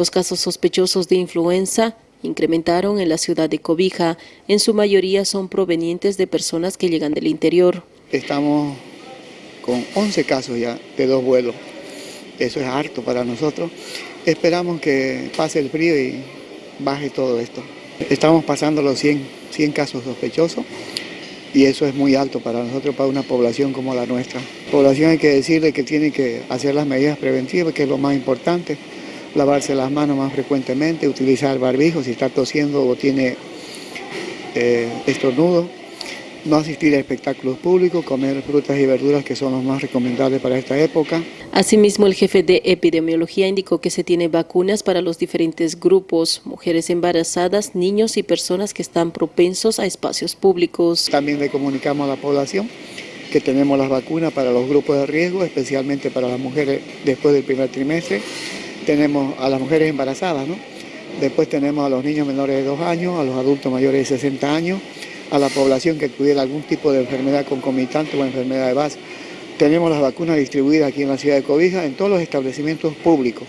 Los casos sospechosos de influenza incrementaron en la ciudad de Cobija. En su mayoría son provenientes de personas que llegan del interior. Estamos con 11 casos ya de dos vuelos. Eso es harto para nosotros. Esperamos que pase el frío y baje todo esto. Estamos pasando los 100, 100 casos sospechosos y eso es muy alto para nosotros, para una población como la nuestra. La población hay que decirle que tiene que hacer las medidas preventivas, que es lo más importante, lavarse las manos más frecuentemente, utilizar barbijo si está tosiendo o tiene eh, estornudo, no asistir a espectáculos públicos, comer frutas y verduras que son los más recomendables para esta época. Asimismo, el jefe de epidemiología indicó que se tiene vacunas para los diferentes grupos, mujeres embarazadas, niños y personas que están propensos a espacios públicos. También le comunicamos a la población que tenemos las vacunas para los grupos de riesgo, especialmente para las mujeres después del primer trimestre. Tenemos a las mujeres embarazadas, ¿no? Después tenemos a los niños menores de 2 años, a los adultos mayores de 60 años, a la población que tuviera algún tipo de enfermedad concomitante o enfermedad de base. Tenemos las vacunas distribuidas aquí en la ciudad de Cobija en todos los establecimientos públicos.